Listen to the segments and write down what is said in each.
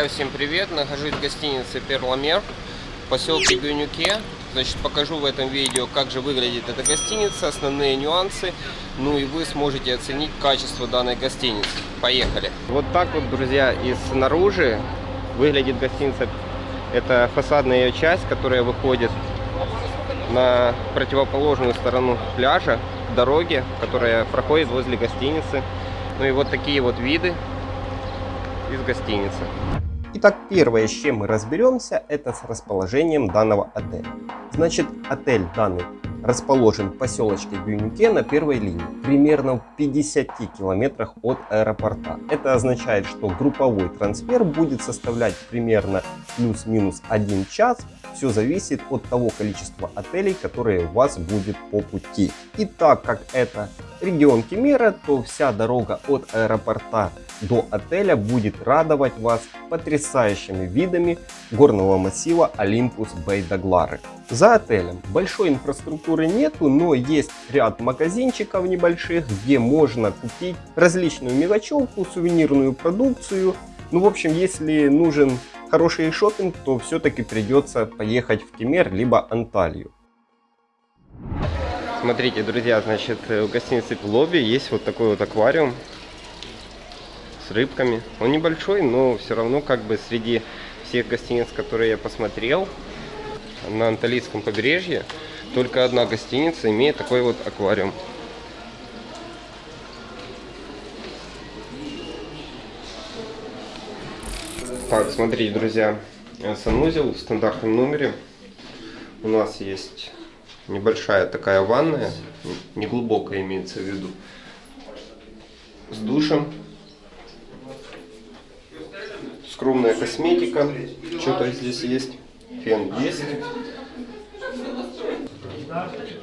Друзья, всем привет! Нахожусь в гостинице Перламер в поселке Гюнюке. Значит, покажу в этом видео, как же выглядит эта гостиница, основные нюансы. Ну и вы сможете оценить качество данной гостиницы. Поехали! Вот так вот, друзья, и снаружи выглядит гостиница. Это фасадная ее часть, которая выходит на противоположную сторону пляжа, дороги, которая проходит возле гостиницы. Ну и вот такие вот виды из гостиницы. Итак, первое, с чем мы разберемся, это с расположением данного отеля. Значит, отель данный расположен в поселочке Гюнюке на первой линии, примерно в 50 километрах от аэропорта. Это означает, что групповой трансфер будет составлять примерно плюс-минус 1 час. Все зависит от того количества отелей, которые у вас будет по пути. И так как это регион Кемера, то вся дорога от аэропорта до отеля будет радовать вас потрясающими видами горного массива Олимпус Бейдаглары. За отелем большой инфраструктуры нету, но есть ряд магазинчиков небольших, где можно купить различную мелочевку, сувенирную продукцию. Ну, в общем, если нужен хороший шопинг, то все-таки придется поехать в Кемер либо Анталию. Смотрите, друзья, значит, в гостинице в лобби есть вот такой вот аквариум рыбками. Он небольшой, но все равно как бы среди всех гостиниц, которые я посмотрел на Анталийском побережье, только одна гостиница имеет такой вот аквариум. Так, смотрите, друзья, санузел в стандартном номере. У нас есть небольшая такая ванная, неглубокая имеется в виду, с душем. Скромная косметика, что-то здесь есть, фен есть.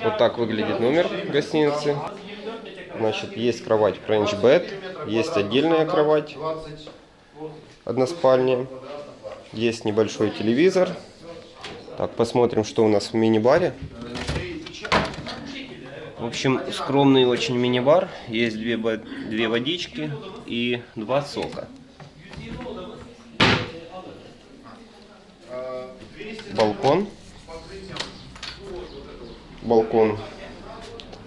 Вот так выглядит номер гостиницы. Значит, есть кровать French Bed, есть отдельная кровать, односпальня, есть небольшой телевизор. Так, посмотрим, что у нас в мини-баре. В общем, скромный очень мини-бар. Есть две, две водички и два сока. Балкон. Балкон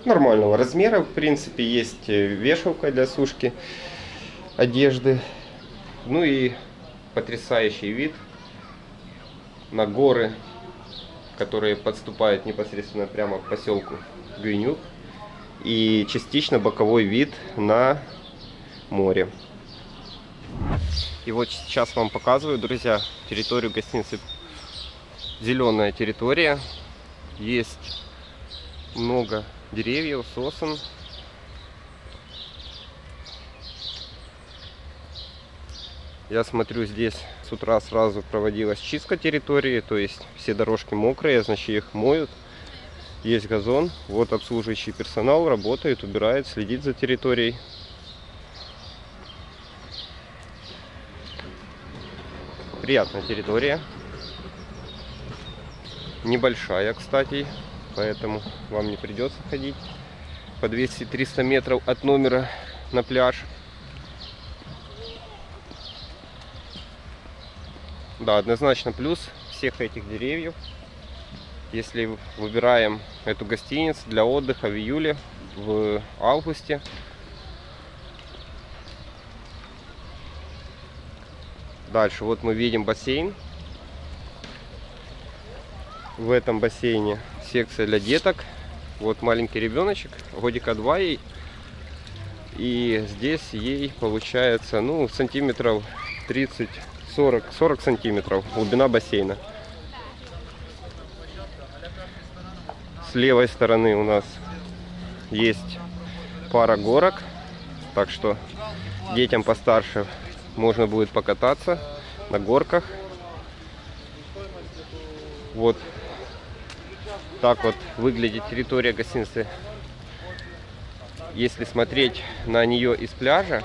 нормального размера. В принципе, есть вешалка для сушки одежды. Ну и потрясающий вид на горы, которые подступают непосредственно прямо к поселку Гюнюк и частично боковой вид на море. И вот сейчас вам показываю, друзья, территорию гостиницы. Зеленая территория. Есть много деревьев, сосен. Я смотрю, здесь с утра сразу проводилась чистка территории, то есть все дорожки мокрые, значит их моют есть газон. Вот обслуживающий персонал работает, убирает, следит за территорией. Приятная территория. Небольшая, кстати, поэтому вам не придется ходить по 200-300 метров от номера на пляж. Да, однозначно плюс всех этих деревьев если выбираем эту гостиницу для отдыха в июле, в августе. Дальше вот мы видим бассейн. В этом бассейне секция для деток. Вот маленький ребеночек, годика два ей. И здесь ей получается, ну, сантиметров 30, 40, 40 сантиметров глубина бассейна. С левой стороны у нас есть пара горок. Так что детям постарше можно будет покататься на горках. Вот так вот выглядит территория гостиницы. Если смотреть на нее из пляжа,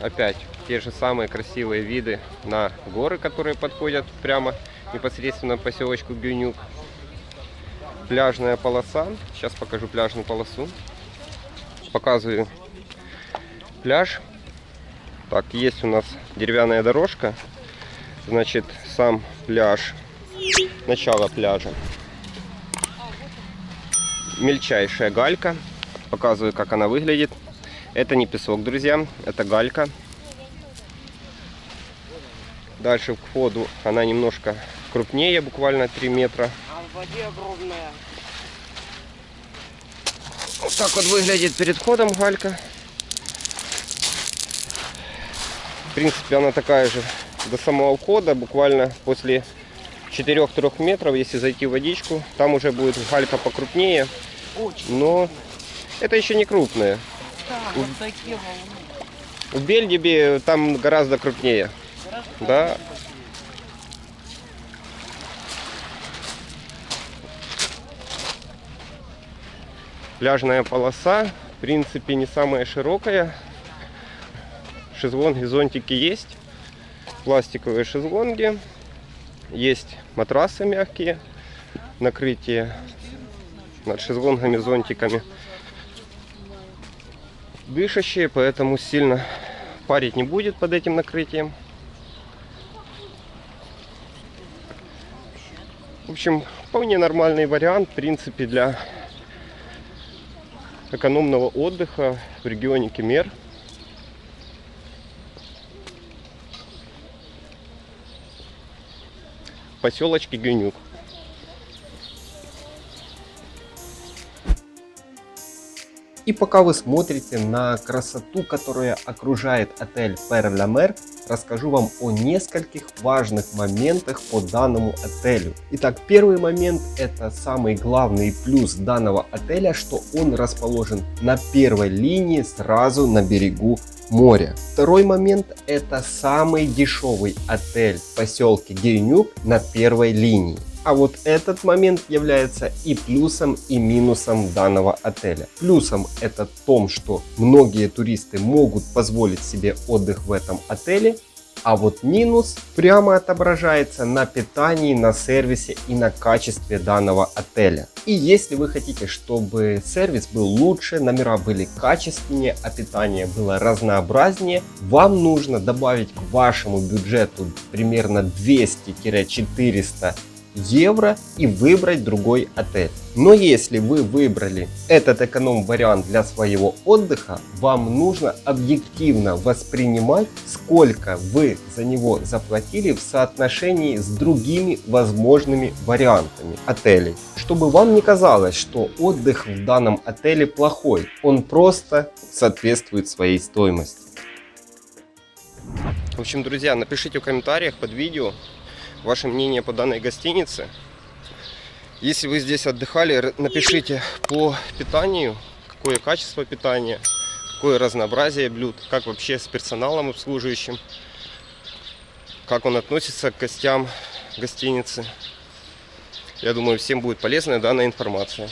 опять те же самые красивые виды на горы, которые подходят прямо непосредственно поселочку Гюнюк пляжная полоса. Сейчас покажу пляжную полосу. Показываю пляж. Так, есть у нас деревянная дорожка. Значит, сам пляж, начало пляжа. Мельчайшая галька. Показываю, как она выглядит. Это не песок, друзья, это галька. Дальше к входу она немножко крупнее, буквально 3 метра. А в воде огромная. Вот так вот выглядит перед входом галька. В принципе, она такая же до самого входа, буквально после 4-3 метров, если зайти в водичку, там уже будет галька покрупнее. Но это еще не крупная. Да, вот такие волны. В Бельдебе там гораздо крупнее. Да. Пляжная полоса, в принципе, не самая широкая. Шезлонги, зонтики есть. Пластиковые шезлонги. Есть матрасы мягкие. Накрытие над шезлонгами, зонтиками. Дышащие, поэтому сильно парить не будет под этим накрытием. В общем, вполне нормальный вариант, в принципе, для экономного отдыха в регионе Кемер. Поселочке Гюнюк. И пока вы смотрите на красоту, которая окружает отель Пер Ля Мер, расскажу вам о нескольких важных моментах по данному отелю. Итак, первый момент это самый главный плюс данного отеля, что он расположен на первой линии сразу на берегу моря. Второй момент это самый дешевый отель в поселке Гейнюк на первой линии. А вот этот момент является и плюсом, и минусом данного отеля. Плюсом это в том, что многие туристы могут позволить себе отдых в этом отеле. А вот минус прямо отображается на питании, на сервисе и на качестве данного отеля. И если вы хотите, чтобы сервис был лучше, номера были качественнее, а питание было разнообразнее, вам нужно добавить к вашему бюджету примерно 200-400 евро и выбрать другой отель. Но если вы выбрали этот эконом-вариант для своего отдыха, вам нужно объективно воспринимать, сколько вы за него заплатили в соотношении с другими возможными вариантами отелей. Чтобы вам не казалось, что отдых в данном отеле плохой, он просто соответствует своей стоимости. В общем, друзья, напишите в комментариях под видео ваше мнение по данной гостинице. Если вы здесь отдыхали, напишите по питанию, какое качество питания, какое разнообразие блюд, как вообще с персоналом обслуживающим, как он относится к гостям гостиницы. Я думаю, всем будет полезна данная информация.